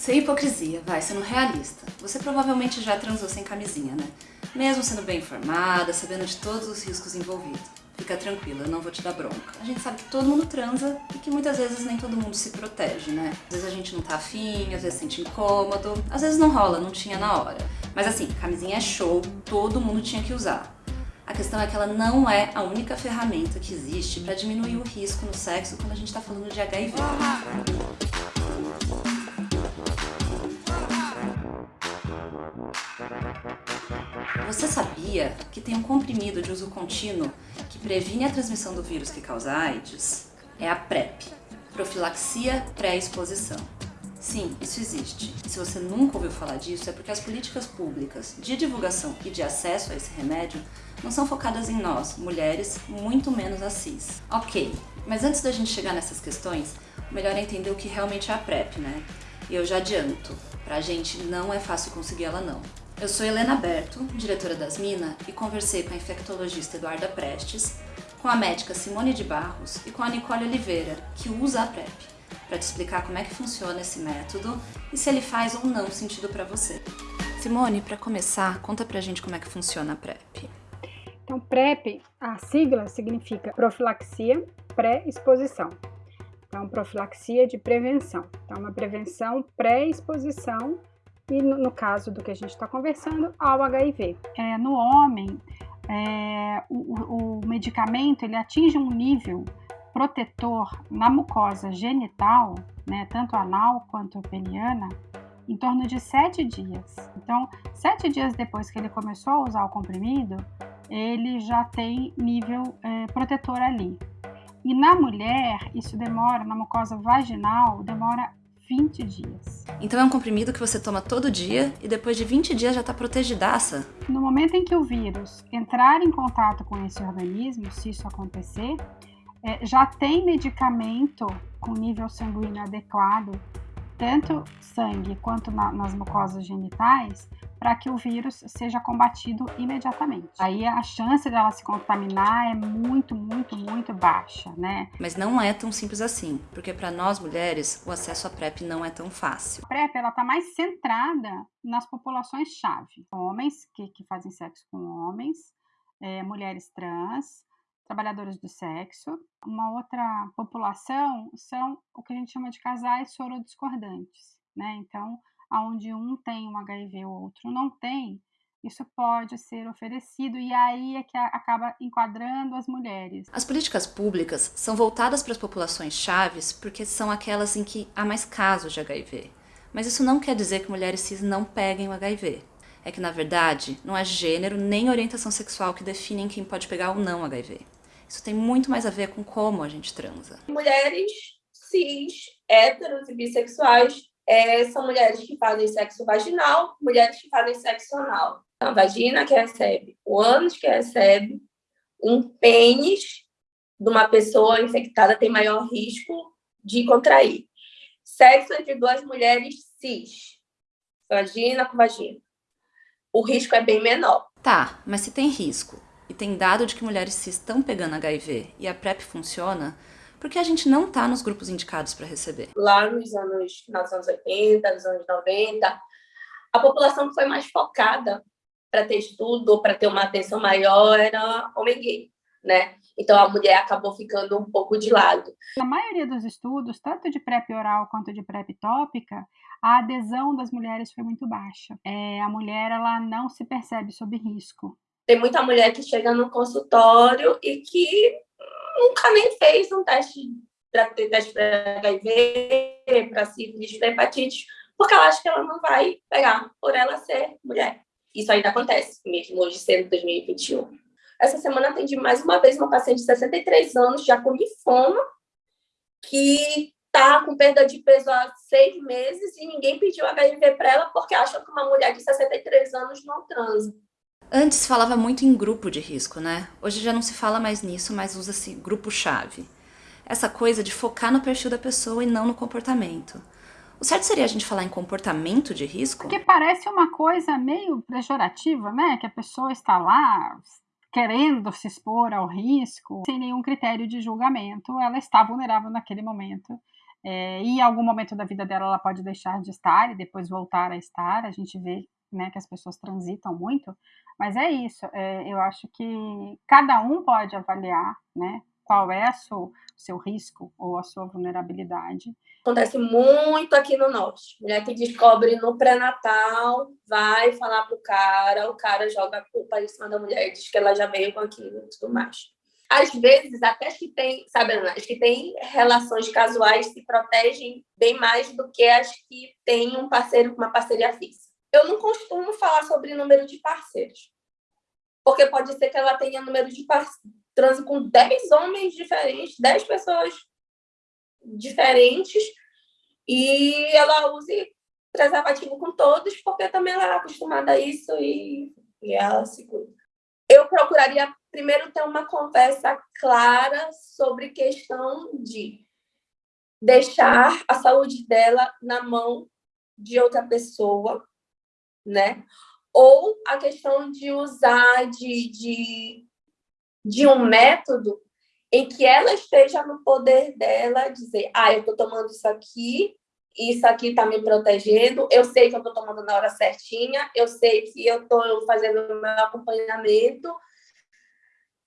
Sem hipocrisia, vai, sendo realista. Você provavelmente já transou sem camisinha, né? Mesmo sendo bem informada, sabendo de todos os riscos envolvidos. Fica tranquila, eu não vou te dar bronca. A gente sabe que todo mundo transa e que muitas vezes nem todo mundo se protege, né? Às vezes a gente não tá afim, às vezes sente incômodo, às vezes não rola, não tinha na hora. Mas assim, camisinha é show, todo mundo tinha que usar. A questão é que ela não é a única ferramenta que existe para diminuir o risco no sexo quando a gente tá falando de HIV. Você sabia que tem um comprimido de uso contínuo que previne a transmissão do vírus que causa AIDS? É a PrEP, profilaxia pré-exposição. Sim, isso existe. E se você nunca ouviu falar disso, é porque as políticas públicas de divulgação e de acesso a esse remédio não são focadas em nós, mulheres, muito menos a cis. Ok, mas antes da gente chegar nessas questões, melhor é entender o que realmente é a PrEP, né? E eu já adianto, pra gente não é fácil conseguir ela não. Eu sou Helena Berto, diretora das Minas, e conversei com a infectologista Eduarda Prestes, com a médica Simone de Barros e com a Nicole Oliveira, que usa a PrEP, para te explicar como é que funciona esse método e se ele faz ou não sentido para você. Simone, para começar, conta pra gente como é que funciona a PrEP. Então, PrEP, a sigla significa profilaxia pré-exposição. Então, profilaxia de prevenção. Então, uma prevenção pré-exposição e no, no, caso do que a gente está conversando, ao HIV. É, no homem, é, o, o medicamento ele atinge um nível protetor na mucosa genital, né, tanto anal quanto peniana, em torno de sete dias. Então, sete dias depois que ele começou a usar o comprimido, ele já tem nível é, protetor ali. E na mulher, isso demora, na mucosa vaginal, demora 20 dias. Então é um comprimido que você toma todo dia e depois de 20 dias já está protegidaça? No momento em que o vírus entrar em contato com esse organismo, se isso acontecer, é, já tem medicamento com nível sanguíneo adequado, tanto sangue quanto na, nas mucosas genitais, para que o vírus seja combatido imediatamente. Aí a chance dela se contaminar é muito, muito, muito baixa, né? Mas não é tão simples assim, porque para nós mulheres o acesso à PrEP não é tão fácil. A PrEP ela tá mais centrada nas populações-chave, homens que, que fazem sexo com homens, é, mulheres trans, trabalhadores do sexo. Uma outra população são o que a gente chama de casais sorodiscordantes, né? Então, onde um tem um HIV e o outro não tem, isso pode ser oferecido e aí é que acaba enquadrando as mulheres. As políticas públicas são voltadas para as populações chaves porque são aquelas em que há mais casos de HIV. Mas isso não quer dizer que mulheres cis não peguem o HIV. É que, na verdade, não é gênero nem orientação sexual que definem quem pode pegar ou não HIV. Isso tem muito mais a ver com como a gente transa. Mulheres cis, héteros e bissexuais é, são mulheres que fazem sexo vaginal, mulheres que fazem sexo anal. A vagina que recebe, o ânus que recebe, um pênis de uma pessoa infectada tem maior risco de contrair. Sexo entre duas mulheres cis, vagina com vagina. O risco é bem menor. Tá, mas se tem risco e tem dado de que mulheres cis estão pegando HIV e a PrEP funciona, porque a gente não está nos grupos indicados para receber. Lá nos anos, nos anos 80, nos anos 90, a população que foi mais focada para ter estudo, para ter uma atenção maior, era homem gay, né? Então a mulher acabou ficando um pouco de lado. Na maioria dos estudos, tanto de PrEP oral quanto de PrEP tópica, a adesão das mulheres foi muito baixa. É, a mulher ela não se percebe sob risco. Tem muita mulher que chega no consultório e que nunca nem fez um teste para ter para HIV, para sífilis, para hepatite, porque ela acha que ela não vai pegar por ela ser mulher. Isso ainda acontece, mesmo hoje sendo 2021. Essa semana atendi mais uma vez uma paciente de 63 anos, já com linfoma, que está com perda de peso há seis meses e ninguém pediu HIV para ela porque acha que uma mulher de 63 anos não transa. Antes falava muito em grupo de risco, né? Hoje já não se fala mais nisso, mas usa-se grupo-chave. Essa coisa de focar no perfil da pessoa e não no comportamento. O certo seria a gente falar em comportamento de risco? Porque parece uma coisa meio pejorativa, né? Que a pessoa está lá querendo se expor ao risco, sem nenhum critério de julgamento, ela está vulnerável naquele momento é, e em algum momento da vida dela ela pode deixar de estar e depois voltar a estar. A gente vê né, que as pessoas transitam muito, mas é isso. É, eu acho que cada um pode avaliar, né, qual é o seu risco ou a sua vulnerabilidade. Acontece muito aqui no norte. Mulher que descobre no pré-natal, vai falar pro cara, o cara joga a culpa em cima da mulher, diz que ela já veio com aquilo e tudo mais às vezes, até as que têm, sabe, as que têm relações casuais se protegem bem mais do que as que têm um parceiro uma parceria fixa. Eu não costumo falar sobre número de parceiros, porque pode ser que ela tenha número de parceiros, transe com 10 homens diferentes, 10 pessoas diferentes, e ela use preservativo com todos, porque também ela é acostumada a isso e, e ela se cuida. Eu procuraria primeiro ter uma conversa clara sobre questão de deixar a saúde dela na mão de outra pessoa, né? Ou a questão de usar de, de, de um método em que ela esteja no poder dela dizer, ah, eu estou tomando isso aqui, isso aqui está me protegendo, eu sei que eu estou tomando na hora certinha, eu sei que eu estou fazendo o meu acompanhamento,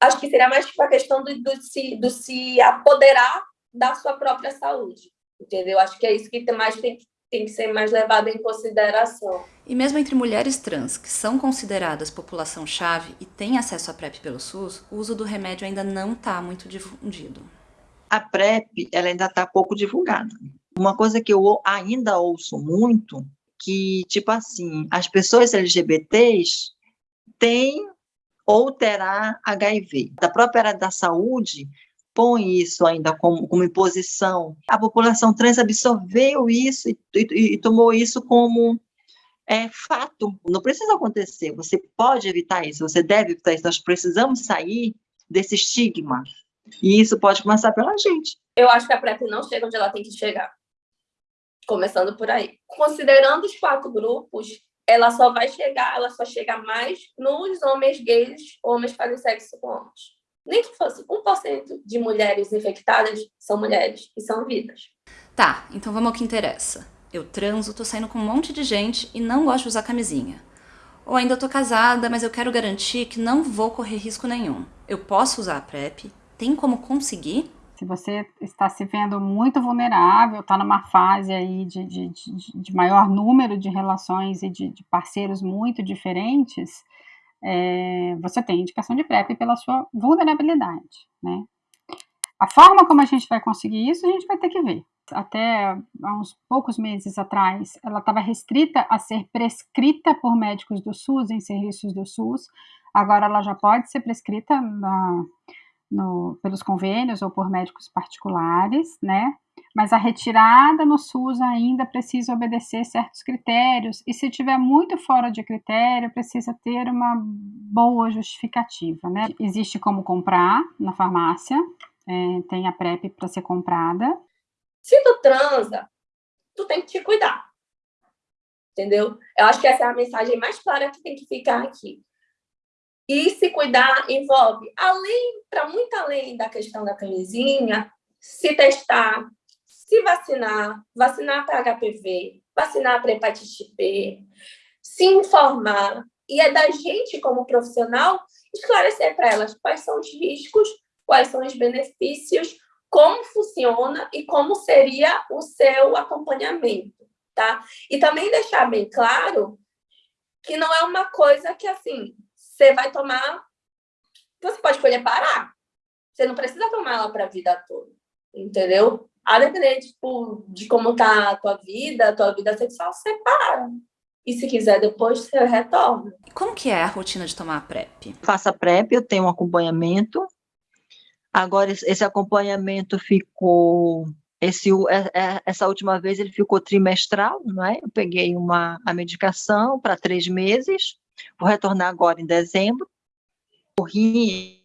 acho que seria mais tipo a questão do, do, se, do se apoderar da sua própria saúde, entendeu? Acho que é isso que mais tem, tem que ser mais levado em consideração. E mesmo entre mulheres trans, que são consideradas população-chave e têm acesso à PrEP pelo SUS, o uso do remédio ainda não está muito difundido. A PrEP ela ainda está pouco divulgada. Uma coisa que eu ainda ouço muito, que, tipo assim, as pessoas LGBTs têm ou terá HIV. A própria área da saúde põe isso ainda como, como imposição. A população trans absorveu isso e, e, e tomou isso como é, fato. Não precisa acontecer. Você pode evitar isso, você deve evitar isso. Nós precisamos sair desse estigma. E isso pode começar pela gente. Eu acho que a PrEP não chega onde ela tem que chegar. Começando por aí. Considerando os quatro grupos, ela só vai chegar, ela só chega mais nos homens gays, homens fazem sexo com homens. Nem que fosse 1% de mulheres infectadas são mulheres e são vidas. Tá, então vamos ao que interessa. Eu transo, tô saindo com um monte de gente e não gosto de usar camisinha. Ou ainda tô casada, mas eu quero garantir que não vou correr risco nenhum. Eu posso usar a PrEP? Tem como conseguir? Se você está se vendo muito vulnerável, está numa fase aí de, de, de, de, maior número de relações e de, de parceiros muito diferentes, é, você tem indicação de PrEP pela sua vulnerabilidade, né? A forma como a gente vai conseguir isso, a gente vai ter que ver. Até há uns poucos meses atrás, ela estava restrita a ser prescrita por médicos do SUS, em serviços do SUS. Agora ela já pode ser prescrita na, no, pelos convênios ou por médicos particulares, né? Mas a retirada no SUS ainda precisa obedecer certos critérios, e se tiver muito fora de critério, precisa ter uma boa justificativa, né? Existe como comprar na farmácia, é, tem a PrEP para ser comprada. Se tu transa, tu tem que te cuidar, entendeu? Eu acho que essa é a mensagem mais clara que tem que ficar aqui. E se cuidar envolve, além, para muito além da questão da camisinha, se testar, se vacinar, vacinar para HPV, vacinar para hepatite B, se informar. E é da gente, como profissional, esclarecer para elas quais são os riscos, quais são os benefícios, como funciona e como seria o seu acompanhamento, tá? E também deixar bem claro que não é uma coisa que, assim, você vai tomar... Você pode escolher parar. Você não precisa tomar ela para a vida toda, entendeu? A depender tipo, de como tá a tua vida, a tua vida sexual, você para. E se quiser depois, você retorna. Como que é a rotina de tomar a PrEP? Faça PrEP, eu tenho um acompanhamento. Agora, esse acompanhamento ficou... Esse, é, é, essa última vez ele ficou trimestral, não é? Eu peguei uma, a medicação para três meses, Vou retornar agora em dezembro. O rim,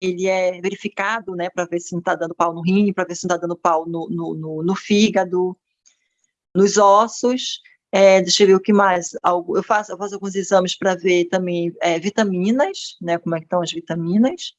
ele é verificado, né, para ver se não está dando pau no rim, para ver se não está dando pau no, no, no, no fígado, nos ossos. É, deixa eu ver o que mais. Eu faço, eu faço alguns exames para ver também é, vitaminas, né, como é que estão as vitaminas.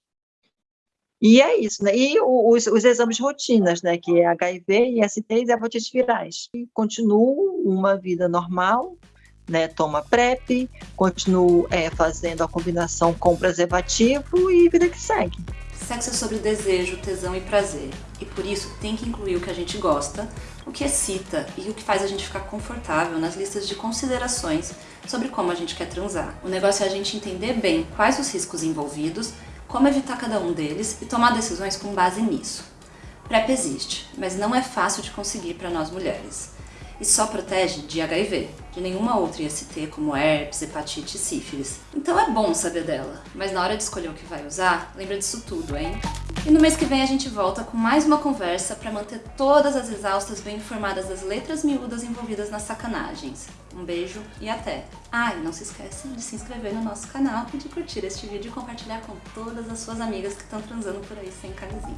E é isso, né? E os, os exames rotinas, né? Que é HIV, ISTs e hepatites virais. E continuo uma vida normal, né? Toma PrEP, continuo é, fazendo a combinação com preservativo e vida que segue. Sexo é sobre desejo, tesão e prazer. E por isso tem que incluir o que a gente gosta, o que excita e o que faz a gente ficar confortável nas listas de considerações sobre como a gente quer transar. O negócio é a gente entender bem quais os riscos envolvidos, como evitar cada um deles e tomar decisões com base nisso. PrEP existe, mas não é fácil de conseguir para nós mulheres. E só protege de HIV, de nenhuma outra IST como herpes, hepatite e sífilis. Então é bom saber dela, mas na hora de escolher o que vai usar, lembra disso tudo, hein? E no mês que vem a gente volta com mais uma conversa para manter todas as exaustas bem informadas das letras miúdas envolvidas nas sacanagens. Um beijo e até! Ah, e não se esquece de se inscrever no nosso canal e de curtir este vídeo e compartilhar com todas as suas amigas que estão transando por aí sem camisinha.